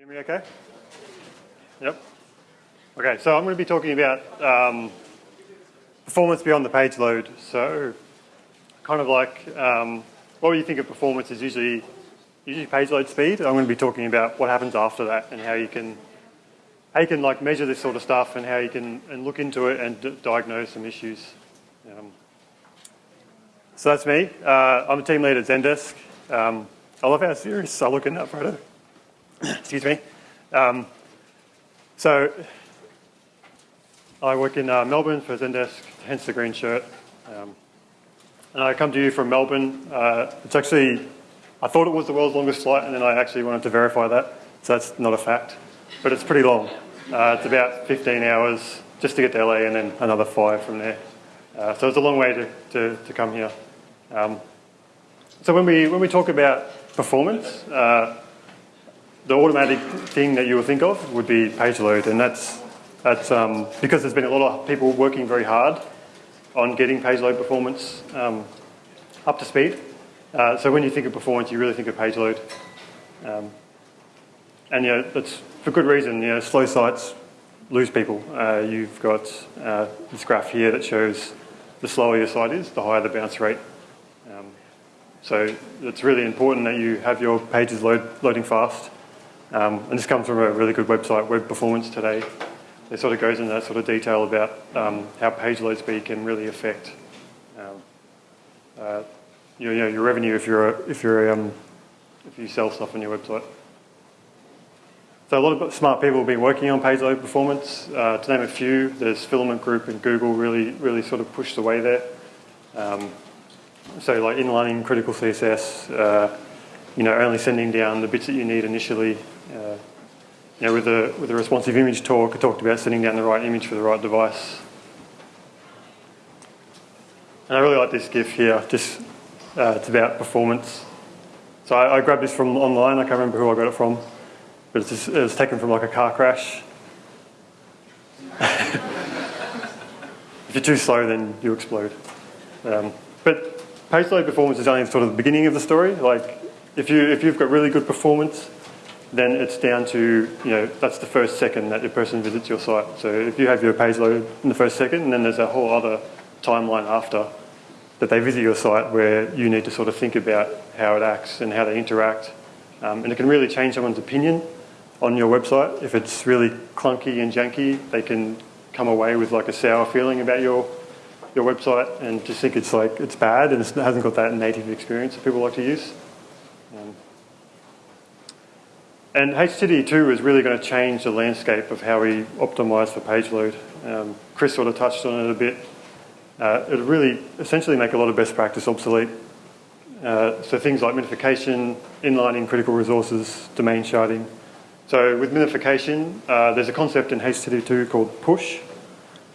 Hear me okay? Yep. Okay, so I'm going to be talking about um, performance beyond the page load. So, kind of like um, what you think of performance is usually usually page load speed. I'm going to be talking about what happens after that and how you can how you can like measure this sort of stuff and how you can and look into it and diagnose some issues. Um, so that's me. Uh, I'm a team lead at Zendesk. Um, I love how serious I look in that photo. Excuse me. Um, so I work in uh, Melbourne for Zendesk, hence the green shirt. Um, and I come to you from Melbourne. Uh, it's actually, I thought it was the world's longest flight, and then I actually wanted to verify that. So that's not a fact, but it's pretty long. Uh, it's about 15 hours just to get to LA, and then another five from there. Uh, so it's a long way to, to, to come here. Um, so when we when we talk about performance, uh, the automatic thing that you will think of would be page load, and that's that's um, because there's been a lot of people working very hard on getting page load performance um, up to speed. Uh, so when you think of performance, you really think of page load, um, and you know that's for good reason. You know, slow sites lose people. Uh, you've got uh, this graph here that shows the slower your site is, the higher the bounce rate. Um, so it's really important that you have your pages load, loading fast. Um, and this comes from a really good website, Web Performance Today. It sort of goes into that sort of detail about um, how page load speed can really affect um, uh, your, you know, your revenue if you're a, if you're um, if you sell stuff on your website. So a lot of smart people have been working on page load performance. Uh, to name a few, there's Filament Group and Google really really sort of pushed the way there. Um, so like inlining critical CSS, uh, you know, only sending down the bits that you need initially, uh, you know, with the with the responsive image talk, I talked about setting down the right image for the right device. And I really like this GIF here. Just uh, it's about performance. So I, I, grabbed this from online. I can't remember who I got it from, but it's just, it was taken from like a car crash. if you're too slow, then you explode. Um, but page load performance is only sort of the beginning of the story. Like if you if you've got really good performance, then it's down to, you know, that's the first second that your person visits your site. So if you have your page load in the first second, and then there's a whole other timeline after that they visit your site where you need to sort of think about how it acts and how they interact. Um, and it can really change someone's opinion on your website. If it's really clunky and janky, they can come away with like a sour feeling about your your website and just think it's like it's bad and it hasn't got that native experience that people like to use. Um, and HTTP2 is really going to change the landscape of how we optimize for page load. Um, Chris sort of touched on it a bit. Uh, it really essentially make a lot of best practice obsolete. Uh, so things like minification, inlining critical resources, domain sharding. So with minification, uh, there's a concept in HTTP2 called push,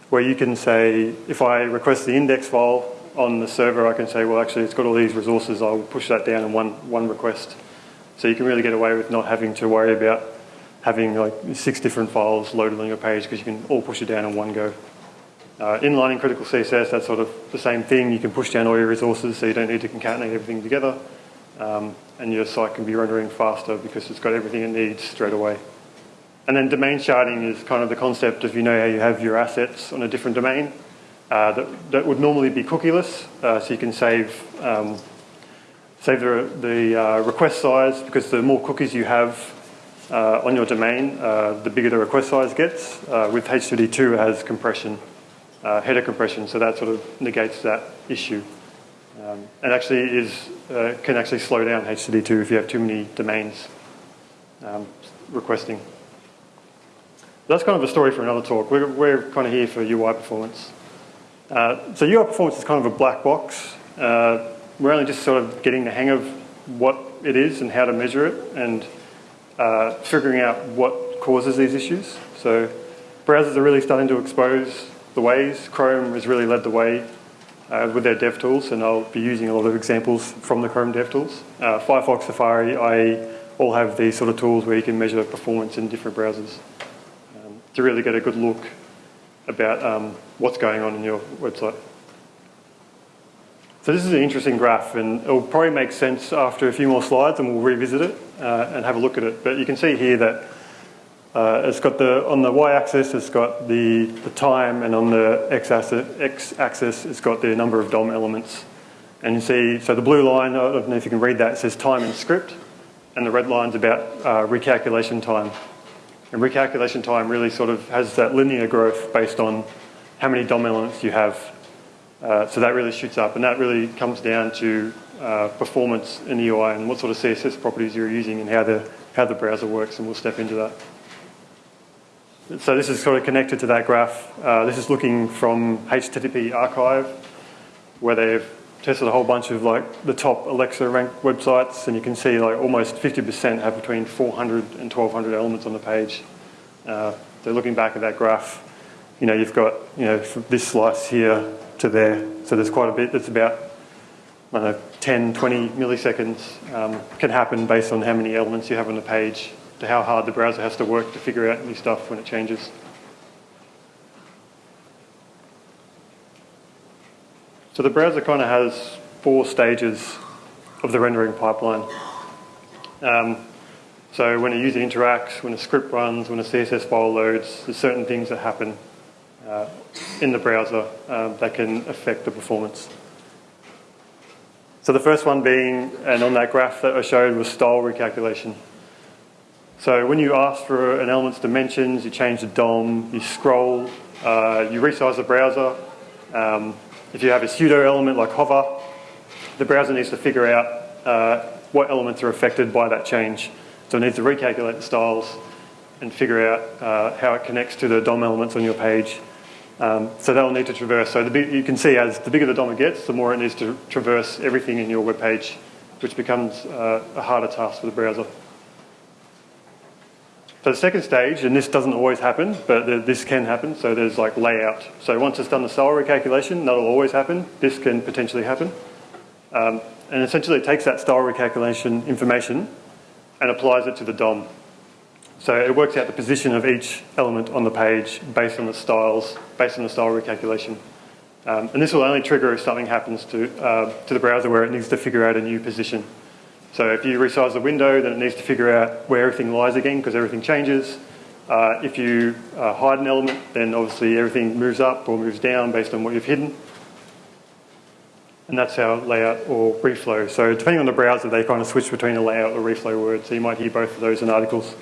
where you can say, if I request the index file on the server, I can say, well, actually, it's got all these resources. I'll push that down in one, one request. So you can really get away with not having to worry about having like six different files loaded on your page because you can all push it down in one go. Uh, inlining critical CSS, that's sort of the same thing. You can push down all your resources so you don't need to concatenate everything together. Um, and your site can be rendering faster because it's got everything it needs straight away. And then domain sharding is kind of the concept of you know how you have your assets on a different domain uh, that, that would normally be cookieless, uh, so you can save um, save the, the uh, request size because the more cookies you have uh, on your domain, uh, the bigger the request size gets. Uh, with HTTP2 it has compression, uh, header compression, so that sort of negates that issue. Um, and actually is, uh, can actually slow down HTTP2 if you have too many domains um, requesting. That's kind of a story for another talk. We're, we're kind of here for UI performance. so UI performance is kind of a black box we're only just sort of getting the hang of what it is and how to measure it and uh, figuring out what causes these issues. So browsers are really starting to expose the ways. Chrome has really led the way uh, with their dev tools and I'll be using a lot of examples from the Chrome dev tools. Uh, Firefox, Safari, IE all have these sort of tools where you can measure performance in different browsers um, to really get a good look about um, what's going on in your website. So this is an interesting graph and it will probably make sense after a few more slides and we'll revisit it uh, and have a look at it. But you can see here that Uh, it's got the, on the y-axis, it's got the, the time, and on the x-axis, it's got the number of DOM elements. And you see, so the blue line, I don't know if you can read that, says time in script, and the red line's about uh, recalculation time. And recalculation time really sort of has that linear growth based on how many DOM elements you have. Uh, so that really shoots up, and that really comes down to uh, performance in the UI and what sort of CSS properties you're using and how the, how the browser works, and we'll step into that. So this is sort of connected to that graph. Uh, this is looking from HTTP archive, where they've tested a whole bunch of like the top Alexa ranked websites, and you can see like almost 50% have between 400 and 1200 elements on the page. Uh, so looking back at that graph, you know, you've got, you know, this slice here to there. So there's quite a bit that's about, I don't know, 10, 20 milliseconds um, can happen based on how many elements you have on the page to how hard the browser has to work to figure out new stuff when it changes. So the browser kind of has four stages of the rendering pipeline. Um, so when a user interacts, when a script runs, when a CSS file loads, there's certain things that happen uh, in the browser um, that can affect the performance. So the first one being, and on that graph that I showed, was style recalculation. So when you ask for an element's dimensions, you change the DOM, you scroll, uh, you resize the browser. Um, if you have a pseudo element like hover, the browser needs to figure out uh, what elements are affected by that change. So it needs to recalculate the styles and figure out uh, how it connects to the DOM elements on your page. Um, so that will need to traverse. So big, you can see as the bigger the DOM it gets, the more it needs to traverse everything in your web page, which becomes uh, a harder task for the browser. So the second stage, and this doesn't always happen, but this can happen, so there's like layout. So once it's done the style recalculation, that'll always happen. This can potentially happen. Um, and essentially it takes that style recalculation information and applies it to the DOM. So it works out the position of each element on the page based on the styles, based on the style recalculation. Um, and this will only trigger if something happens to, uh, to the browser where it needs to figure out a new position. So if you resize the window, then it needs to figure out where everything lies again because everything changes. Uh, if you uh, hide an element, then obviously everything moves up or moves down based on what you've hidden. And that's how layout or reflow. So depending on the browser, they kind of switch between a layout or reflow word. So you might hear both of those in articles.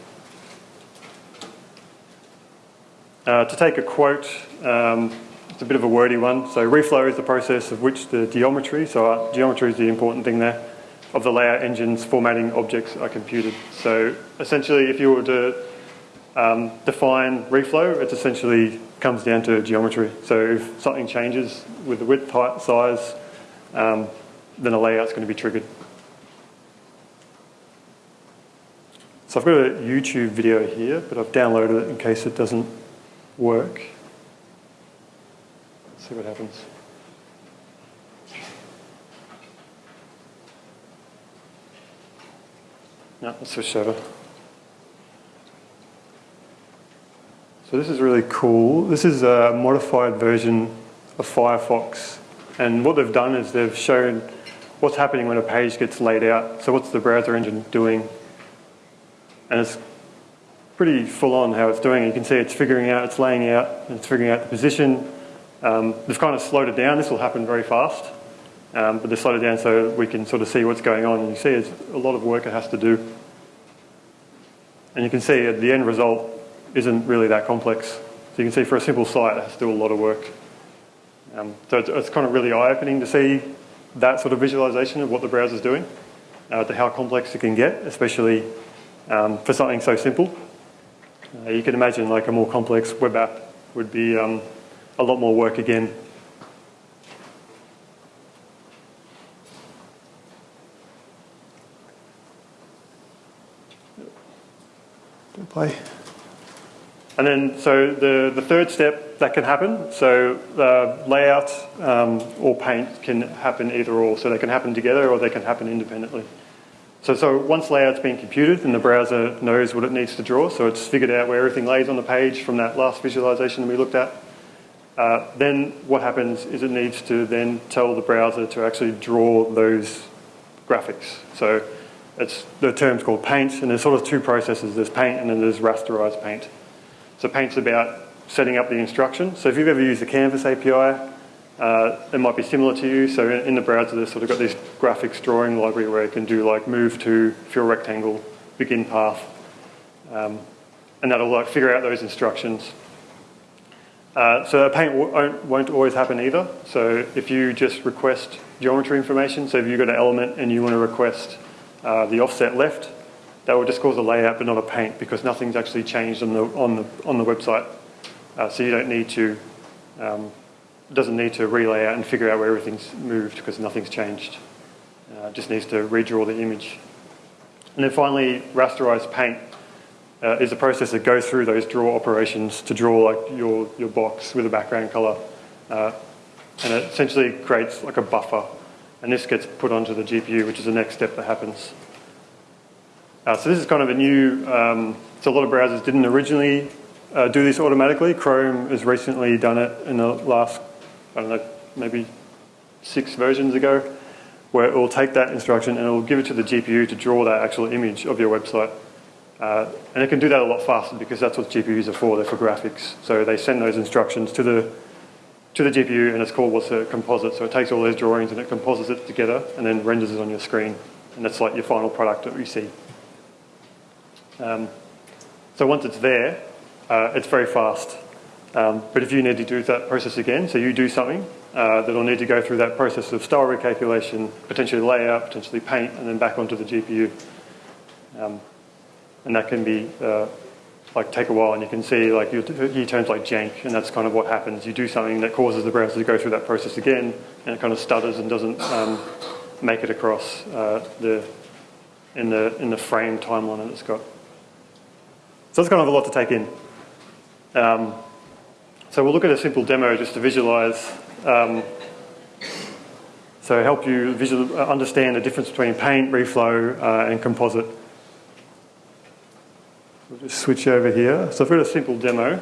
Uh, to take a quote, um, it's a bit of a wordy one. So reflow is the process of which the geometry, so uh, geometry is the important thing there, of the layout engine's formatting objects are computed. So essentially, if you were to um, define reflow, it essentially comes down to geometry. So if something changes with the width, height, size, um, then a layout's going to be triggered. So I've got a YouTube video here, but I've downloaded it in case it doesn't work. Let's see what happens. No, let's switch over. So this is really cool. This is a modified version of Firefox. And what they've done is they've shown what's happening when a page gets laid out. So what's the browser engine doing? And it's pretty full on how it's doing. You can see it's figuring out, it's laying out, it's figuring out the position. Um, they've kind of slowed it down. This will happen very fast. Um, but they slowed it down so we can sort of see what's going on. And you see it's a lot of work it has to do. And you can see at the end result isn't really that complex. So you can see for a simple site, it has to do a lot of work. Um, so it's, it's, kind of really eye-opening to see that sort of visualization of what the browser's doing, uh, to how complex it can get, especially um, for something so simple. Uh, you can imagine like a more complex web app would be um, a lot more work again play. And then, so the, the third step that can happen, so the layout um, or paint can happen either or. So they can happen together or they can happen independently. So, so once layout's been computed and the browser knows what it needs to draw, so it's figured out where everything lays on the page from that last visualization that we looked at, uh, then what happens is it needs to then tell the browser to actually draw those graphics. So it's, the term's called paint, and there's sort of two processes. There's paint and then there's rasterized paint. So paint's about setting up the instruction. So if you've ever used the Canvas API, uh, it might be similar to you. So in, in the browser, there's sort of got this graphics drawing library where you can do like move to, fill rectangle, begin path, um, and that'll like figure out those instructions. Uh, so paint won't, won't always happen either. So if you just request geometry information, so if you've got an element and you want to request uh, the offset left, that will just cause a layout but not a paint because nothing's actually changed on the, on the, on the website. Uh, so you don't need to, um, doesn't need to relay out and figure out where everything's moved because nothing's changed. Uh, just needs to redraw the image. And then finally, rasterized paint uh, is a process that goes through those draw operations to draw like your, your box with a background color. Uh, and it essentially creates like a buffer. And this gets put onto the GPU, which is the next step that happens. Uh, so this is kind of a new, um, so a lot of browsers didn't originally uh, do this automatically. Chrome has recently done it in the last, I don't know, maybe six versions ago, where it will take that instruction and it will give it to the GPU to draw that actual image of your website. Uh, and it can do that a lot faster because that's what GPUs are for, they're for graphics. So they send those instructions to the, to the GPU and it's called what's a composite. So it takes all those drawings and it composites it together and then renders it on your screen. And that's like your final product that we see. Um, so once it's there, uh, it's very fast. Um, but if you need to do that process again, so you do something, uh, that'll need to go through that process of style recalculation, potentially layout, potentially paint, and then back onto the GPU. Um, and that can be uh, like take a while and you can see like you use terms like jank and that's kind of what happens. You do something that causes the browser to go through that process again and it kind of stutters and doesn't um, make it across uh, the, in, the, in the frame timeline that it's got. So that's kind of a lot to take in. Um, so we'll look at a simple demo just to visualize, um, so help you visual, uh, understand the difference between paint, reflow, uh, and composite. We'll just switch over here. So I've got a simple demo.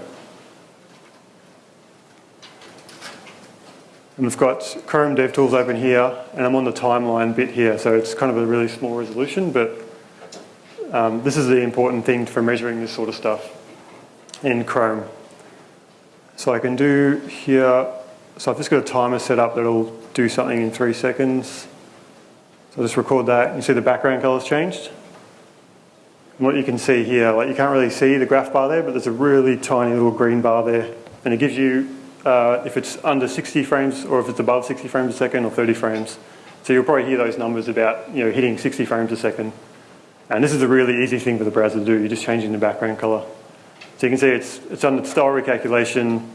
And we've got Chrome DevTools open here, and I'm on the timeline bit here, so it's kind of a really small resolution, but um, this is the important thing for measuring this sort of stuff in Chrome. So I can do here, so I've just got a timer set up that'll do something in three seconds. So I'll just record that. You see the background color's changed? And what you can see here, like you can't really see the graph bar there, but there's a really tiny little green bar there. And it gives you, uh, if it's under 60 frames or if it's above 60 frames a second or 30 frames. So you'll probably hear those numbers about you know, hitting 60 frames a second. And this is a really easy thing for the browser to do. You're just changing the background color. So you can see it's, it's under style recalculation.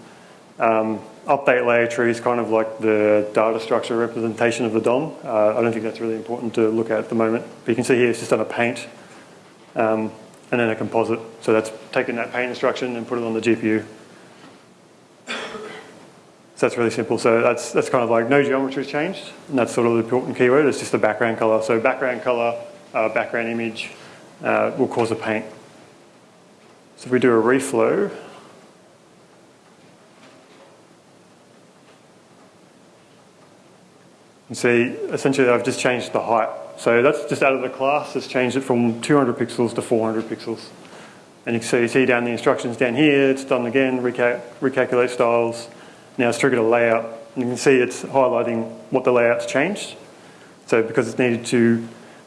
Um, update layer tree is kind of like the data structure representation of the DOM. Uh, I don't think that's really important to look at at the moment. But you can see here it's just on a paint um, and then a composite. So that's taking that paint instruction and put it on the GPU. So that's really simple. So that's, that's kind of like no geometry has changed. And that's sort of the important keyword. It's just the background color. So background color, uh, background image uh, will cause a paint. So if we do a reflow, you see essentially I've just changed the height so that's just out of the class. It's changed it from 200 pixels to 400 pixels. And you can see, you see down the instructions down here, it's done again, recal recalculate styles. Now it's triggered a layout. And you can see it's highlighting what the layout's changed. So because it's needed to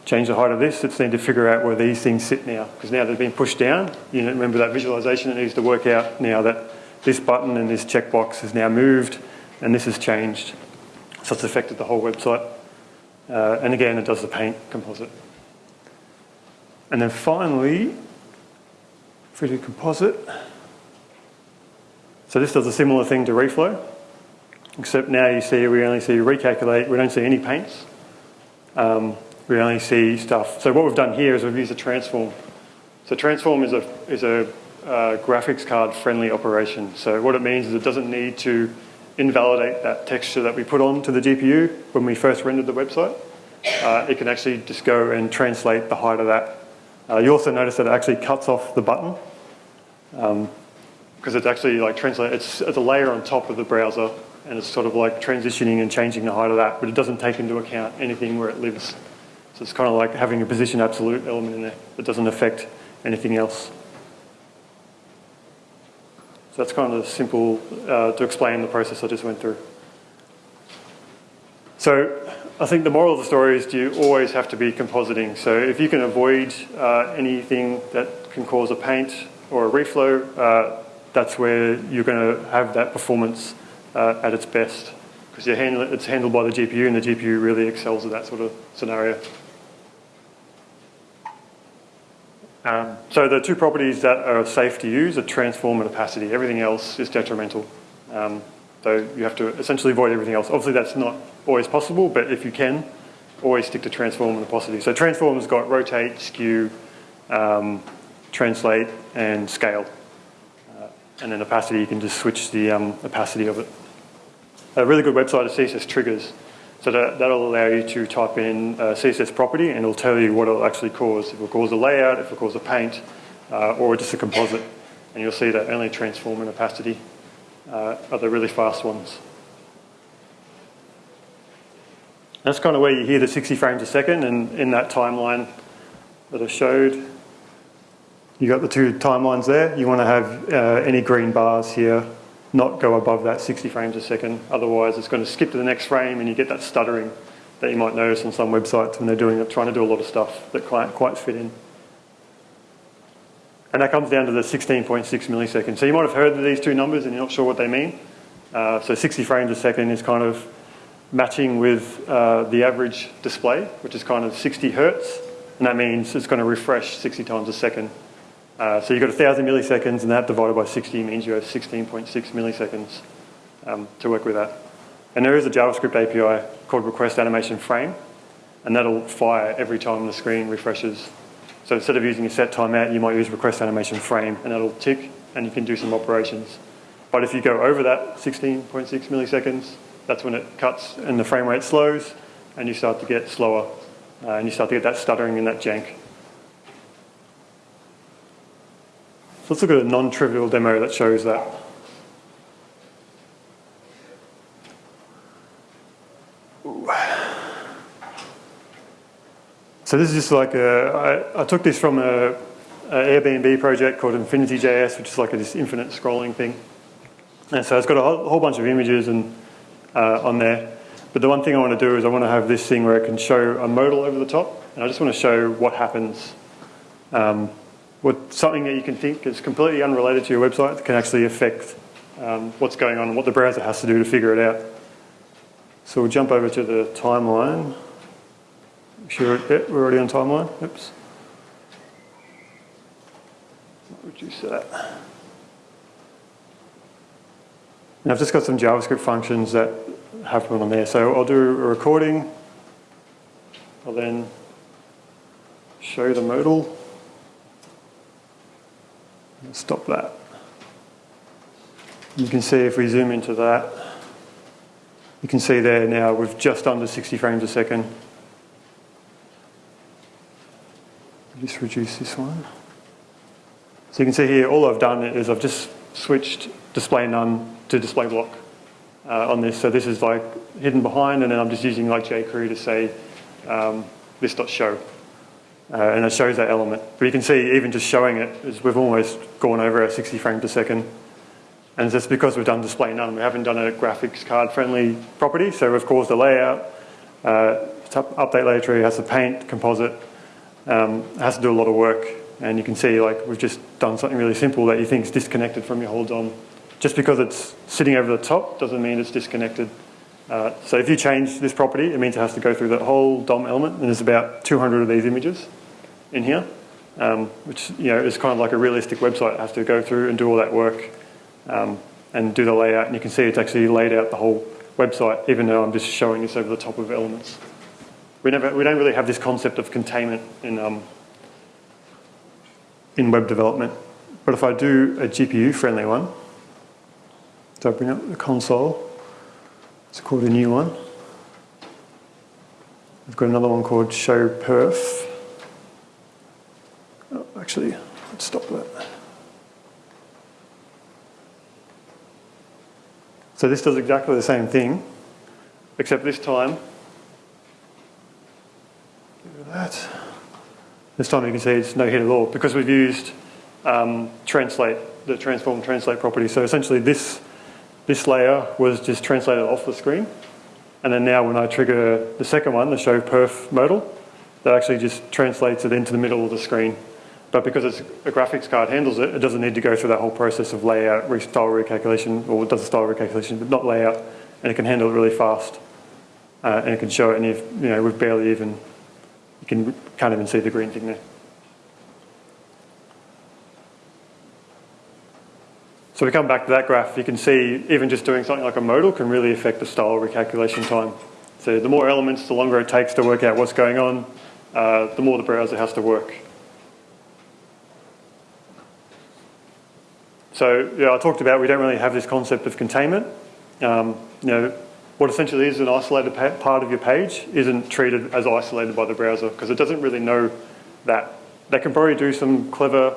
change the height of this, it's needed to figure out where these things sit now. Because now they've been pushed down. You remember that visualization, it needs to work out now that this button and this checkbox has now moved and this has changed. So it's affected the whole website. Uh, and again, it does the paint composite. And then finally, we do composite, so this does a similar thing to reflow, except now you see we only see recalculate, we don't see any paints. Um, we only see stuff. So what we've done here is we've used a transform. So transform is a, is a uh, graphics card friendly operation. So what it means is it doesn't need to invalidate that texture that we put onto the GPU when we first rendered the website. Uh, it can actually just go and translate the height of that. Uh, you also notice that it actually cuts off the button because um, it's actually like translate. It's, it's a layer on top of the browser and it's sort of like transitioning and changing the height of that, but it doesn't take into account anything where it lives. So it's kind of like having a position absolute element in there that doesn't affect anything else. So that's kind of simple uh, to explain the process I just went through. So I think the moral of the story is do you always have to be compositing. So if you can avoid uh, anything that can cause a paint or a reflow, uh, that's where you're going to have that performance uh, at its best because it's handled by the GPU and the GPU really excels at that sort of scenario. Um, so the two properties that are safe to use are transform and opacity. Everything else is detrimental. Um, so you have to essentially avoid everything else. Obviously that's not always possible, but if you can, always stick to transform and opacity. So transform's got rotate, skew, um, translate, and scale. Uh, and then opacity, you can just switch the um, opacity of it. A really good website is CSS Triggers. So that, that'll allow you to type in a CSS property and it'll tell you what it'll actually cause. If it'll cause a layout, if it'll cause a paint, uh, or just a composite. And you'll see that only transform and opacity uh, are the really fast ones. That's kind of where you hear the 60 frames a second and in that timeline that I showed, you got the two timelines there. You want to have uh, any green bars here not go above that 60 frames a second. Otherwise, it's going to skip to the next frame and you get that stuttering that you might notice on some websites when they're doing trying to do a lot of stuff that can't quite fit in. And that comes down to the 16.6 milliseconds. So you might have heard of these two numbers and you're not sure what they mean. Uh, so 60 frames a second is kind of matching with uh, the average display, which is kind of 60 hertz. And that means it's going to refresh 60 times a second. Uh, so you've got 1,000 milliseconds and that divided by 60 means you have 16.6 milliseconds um, to work with that. And there is a JavaScript API called request animation frame and that'll fire every time the screen refreshes so instead of using a set timeout, you might use request animation frame and that'll tick and you can do some operations. But if you go over that 16.6 milliseconds, that's when it cuts and the frame rate slows and you start to get slower uh, and you start to get that stuttering and that jank. So let's look at a non-trivial demo that shows that. So this is just like a, I, I took this from a, a Airbnb project called Infinity.js, which is like a, this infinite scrolling thing. And so it's got a whole, whole bunch of images and uh, on there. But the one thing I want to do is I want to have this thing where it can show a modal over the top. And I just want to show what happens. Um, what, something that you can think is completely unrelated to your website can actually affect um, what's going on and what the browser has to do to figure it out. So we'll jump over to the timeline. Sure, we're already on timeline. Oops. Reduce that. And I've just got some JavaScript functions that happen on there. So I'll do a recording. I'll then show the modal. Stop that. You can see if we zoom into that, you can see there now we've just under 60 frames a second. just reduce this one. So you can see here, all I've done is I've just switched display none to display block uh, on this. So this is like hidden behind, and then I'm just using like jQuery to say um, this.show. Uh, and it shows that element. But you can see even just showing it, is we've almost gone over our 60 frames per second. And it's because we've done display none. We haven't done a graphics card friendly property, so we've caused a layout. Uh, update layer tree has to paint, composite, um, has to do a lot of work. And you can see like we've just done something really simple that you think is disconnected from your whole DOM. Just because it's sitting over the top doesn't mean it's disconnected. Uh, so if you change this property, it means it has to go through that whole DOM element, and there's about 200 of these images in here, um, which you know is kind of like a realistic website. It has to go through and do all that work um, and do the layout, and you can see it's actually laid out the whole website, even though I'm just showing this over the top of elements. We, never, we don't really have this concept of containment in, um, in web development. But if I do a GPU-friendly one, so I bring up the console, it's called a new one. I've got another one called show perf. Oh, actually, let's stop that. So this does exactly the same thing, except this time that. This time you can see it's no hit at all because we've used um, translate, the transform translate property. So essentially this, this layer was just translated off the screen. And then now when I trigger the second one, the show perf modal, that actually just translates it into the middle of the screen. But because it's a graphics card handles it, it doesn't need to go through that whole process of layout, style recalculation, or does a style recalculation, but not layout, and it can handle it really fast. Uh, and it can show it, and if, you know, we've barely even, you can, can't even see the green thing there. So we come back to that graph, you can see even just doing something like a modal can really affect the style recalculation time. So the more elements, the longer it takes to work out what's going on, uh, the more the browser has to work. So yeah, I talked about we don't really have this concept of containment. Um, you know, what essentially is an isolated part of your page isn't treated as isolated by the browser because it doesn't really know that. They can probably do some clever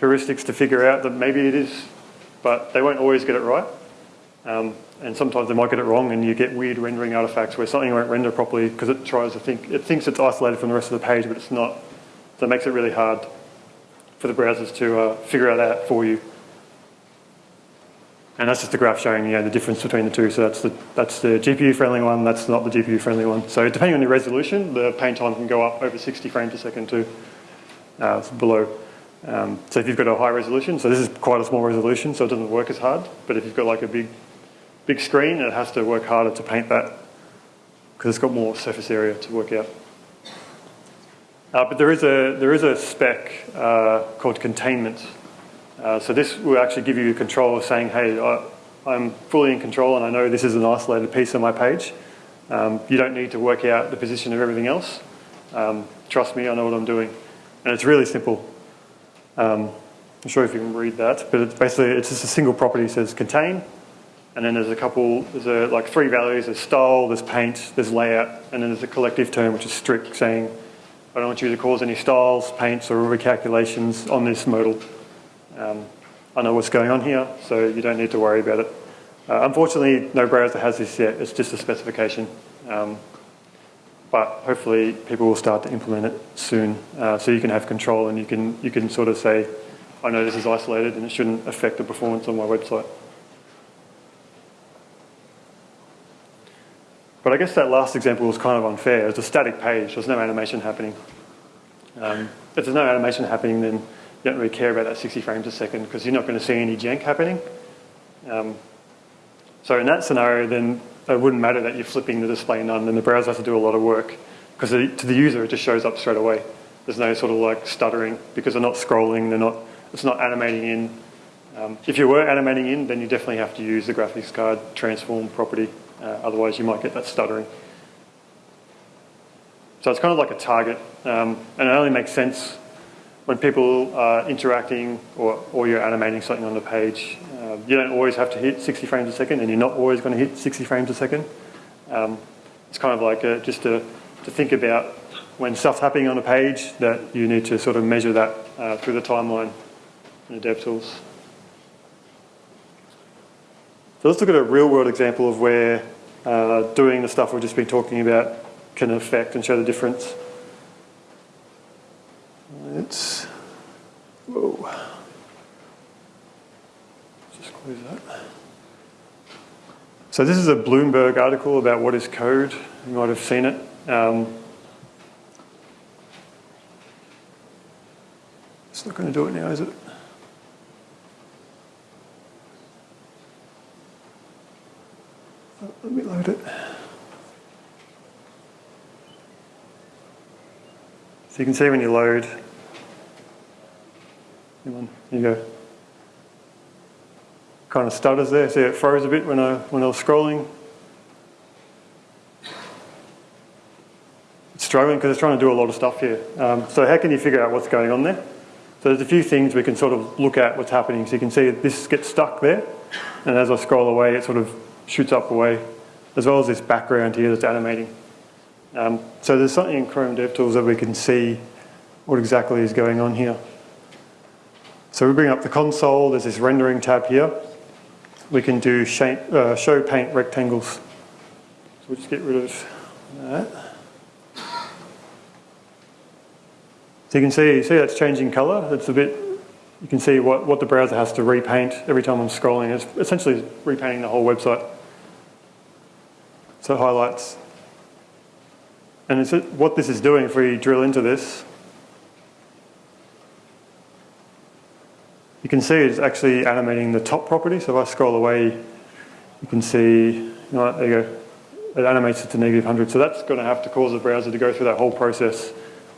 heuristics to figure out that maybe it is but they won't always get it right. Um, and sometimes they might get it wrong and you get weird rendering artifacts where something won't render properly because it tries to think, it thinks it's isolated from the rest of the page, but it's not. So it makes it really hard for the browsers to uh, figure out that for you. And that's just a graph showing you know, the difference between the two. So that's the, that's the GPU friendly one, that's not the GPU friendly one. So depending on your resolution, the paint time can go up over 60 frames a second to Uh, below um, so if you've got a high resolution, so this is quite a small resolution, so it doesn't work as hard. But if you've got like a big, big screen, it has to work harder to paint that because it's got more surface area to work out. Uh, but there is a there is a spec uh, called containment. Uh, so this will actually give you control of saying, hey, I, I'm fully in control and I know this is an isolated piece of my page. Um, you don't need to work out the position of everything else. Um, trust me, I know what I'm doing. And it's really simple. Um, I'm sure if you can read that, but it's basically it's just a single property says contain, and then there's a couple, there's a, like three values, there's style, there's paint, there's layout, and then there's a collective term which is strict saying I don't want you to cause any styles, paints or recalculations on this modal. Um, I know what's going on here, so you don't need to worry about it. Uh, unfortunately, no browser has this yet, it's just a specification. Um, but hopefully people will start to implement it soon uh, so you can have control and you can, you can sort of say, I know this is isolated and it shouldn't affect the performance on my website. But I guess that last example was kind of unfair. It's a static page, there's no animation happening. Um, if there's no animation happening, then you don't really care about that 60 frames a second because you're not going to see any jank happening. Um, so in that scenario, then it wouldn't matter that you're flipping the display none and the browser has to do a lot of work because to the user it just shows up straight away. There's no sort of like stuttering because they're not scrolling, they're not, it's not animating in. Um, if you were animating in, then you definitely have to use the graphics card transform property, uh, otherwise you might get that stuttering. So it's kind of like a target, um, and it only makes sense when people are interacting or, or you're animating something on the page. Um, you don't always have to hit 60 frames a second and you're not always going to hit 60 frames a second. Um, it's kind of like a, just to, to think about when stuff's happening on a page that you need to sort of measure that uh, through the timeline in the DevTools. So let's look at a real world example of where uh, doing the stuff we've just been talking about can affect and show the difference. It's, whoa. What is that? So this is a Bloomberg article about what is code. You might have seen it. Um, it's not going to do it now, is it? Oh, let me load it. So you can see when you load. Here you go kind of stutters there. See, it froze a bit when I, when I was scrolling. It's struggling because it's trying to do a lot of stuff here. Um, so how can you figure out what's going on there? So there's a few things we can sort of look at what's happening. So you can see this gets stuck there. And as I scroll away, it sort of shoots up away, as well as this background here that's animating. Um, so there's something in Chrome DevTools that we can see what exactly is going on here. So we bring up the console, there's this rendering tab here we can do shape, uh, show paint rectangles. So we'll just get rid of that. So you can see, see that's changing color. It's a bit, you can see what, what the browser has to repaint every time I'm scrolling. It's essentially repainting the whole website. So highlights. And what this is doing, if we drill into this, you can see it's actually animating the top property. So if I scroll away, you can see, you know, there you go, it animates it to negative 100. So that's going to have to cause the browser to go through that whole process.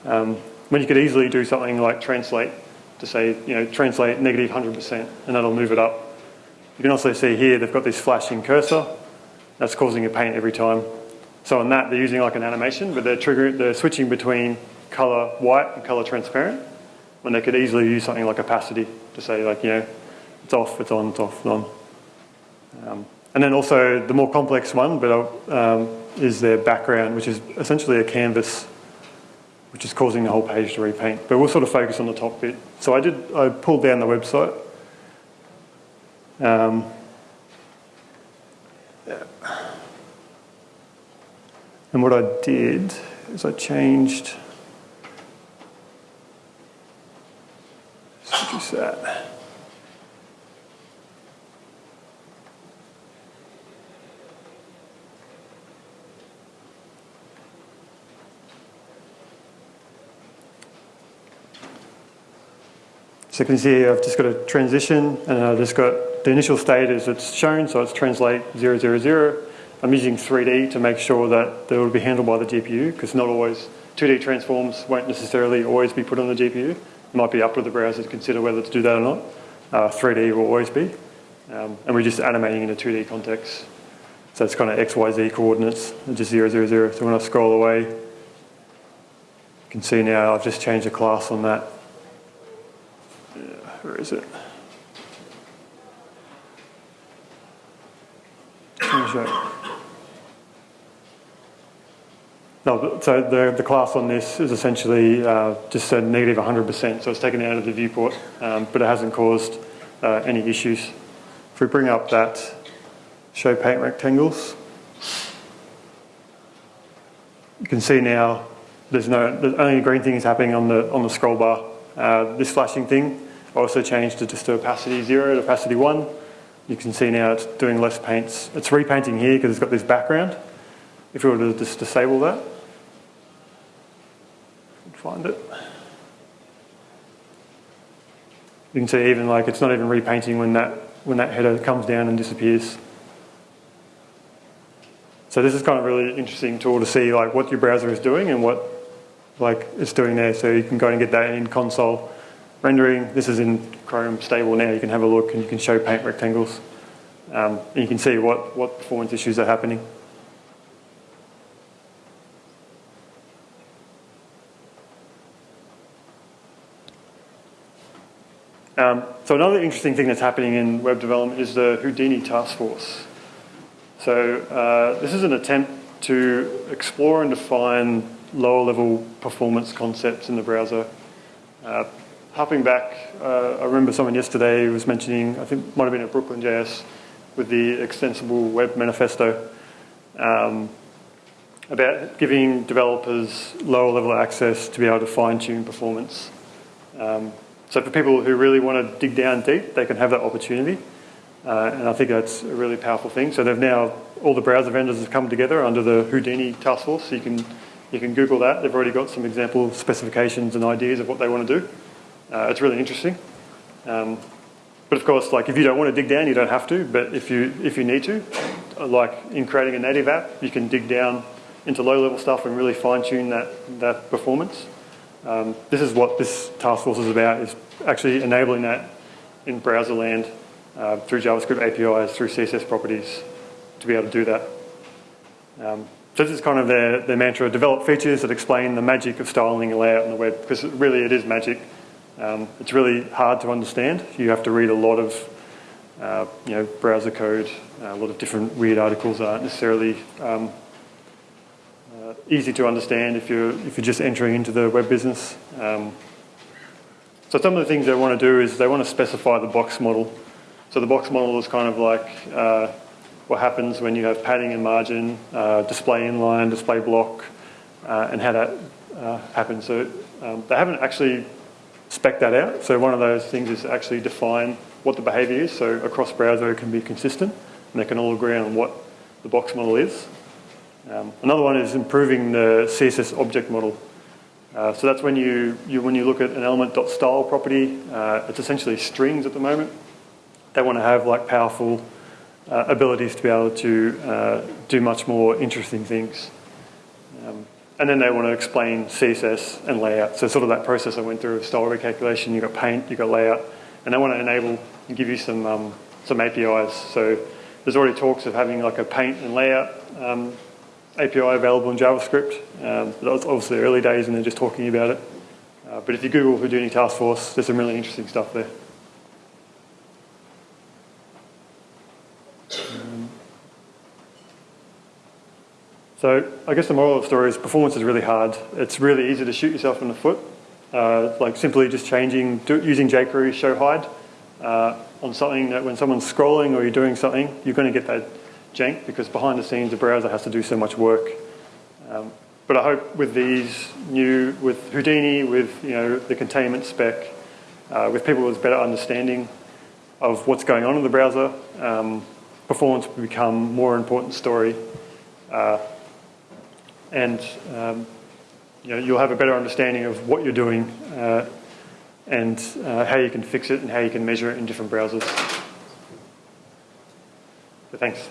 Um, when you could easily do something like translate to say, you know, translate negative 100% and that'll move it up. You can also see here they've got this flashing cursor. That's causing a paint every time. So on that, they're using like an animation, but they're, triggering, they're switching between color white and color transparent when they could easily use something like opacity to say like, you know, it's off, it's on, it's off, it's on. Um, and then also the more complex one, but um, is their background, which is essentially a canvas, which is causing the whole page to repaint. But we'll sort of focus on the top bit. So I did, I pulled down the website. Um. And what I did is I changed, So you can see I've just got a transition and I've just got the initial state as it's shown, so it's translate 000. I'm using 3D to make sure that they will be handled by the GPU because not always 2D transforms won't necessarily always be put on the GPU. It might be up to the browser to consider whether to do that or not. Uh, 3D will always be. Um, and we're just animating in a 2D context. So it's kind of XYZ coordinates, just 000. 0, 0. So when I scroll away, you can see now I've just changed the class on that where is it? No, so the, the class on this is essentially uh, just a negative 100%, so it's taken out of the viewport, um, but it hasn't caused uh, any issues. If we bring up that show paint rectangles, you can see now there's no, the only green thing is happening on the, on the scroll bar. Uh, this flashing thing I also changed it to opacity 0 to opacity 1. You can see now it's doing less paints. It's repainting here because it's got this background. If we were to just disable that, find it. You can see even like it's not even repainting when that when that header comes down and disappears. So this is kind of really interesting tool to see like what your browser is doing and what like it's doing there. So you can go and get that in console rendering. This is in Chrome stable now. You can have a look and you can show paint rectangles. Um, and you can see what, what performance issues are happening. Um, so another interesting thing that's happening in web development is the Houdini task force. So uh, this is an attempt to explore and define lower level performance concepts in the browser. Uh, hopping back, uh, I remember someone yesterday was mentioning, I think might have been at Brooklyn JS, with the extensible web manifesto um, about giving developers lower level access to be able to fine tune performance. Um, so for people who really want to dig down deep, they can have that opportunity. Uh, and I think that's a really powerful thing. So they've now, all the browser vendors have come together under the Houdini task force. So you can, you can Google that. They've already got some example specifications and ideas of what they want to do. Uh, it's really interesting. Um, but of course, like if you don't want to dig down, you don't have to. But if you if you need to, like in creating a native app, you can dig down into low-level stuff and really fine-tune that that performance. Um, this is what this task force is about: is actually enabling that in browser land uh, through JavaScript APIs, through CSS properties, to be able to do that. Um, so this is kind of their, their mantra: develop features that explain the magic of styling and layout on the web, because really it is magic. Um, it's really hard to understand. You have to read a lot of uh, you know, browser code, a lot of different weird articles aren't necessarily um, easy to understand if you're, if you're just entering into the web business. Um, so some of the things they want to do is they want to specify the box model. So the box model is kind of like uh, what happens when you have padding and margin, uh, display inline, display block, uh, and how that uh, happen. So um, they haven't actually spec that out. So one of those things is actually define what the behaviour is. So across browser it can be consistent and they can all agree on what the box model is. Um, another one is improving the CSS object model. Uh, so that's when you, you, when you look at an element.style property, uh, it's essentially strings at the moment. They want to have like powerful uh, abilities to be able to uh, do much more interesting things. Um, and then they want to explain CSS and layout. So sort of that process I went through of style recalculation, you've got paint, you've got layout, and they want to enable and give you some, um, some APIs. So there's already talks of having like a paint and layout um, API available in JavaScript. Um, that was obviously early days and they're just talking about it. Uh, but if you Google Houdini Task Force, there's some really interesting stuff there. Um, so I guess the moral of the story is performance is really hard. It's really easy to shoot yourself in the foot. Uh, like simply just changing, do, using jQuery show hide uh, on something that when someone's scrolling or you're doing something, you're going to get that jank because behind the scenes the browser has to do so much work. Um, but I hope with these new, with Houdini, with you know the containment spec, uh, with people with better understanding of what's going on in the browser, um, performance will become more important story. Uh, and um, you know, you'll have a better understanding of what you're doing uh, and uh, how you can fix it and how you can measure it in different browsers. So thanks.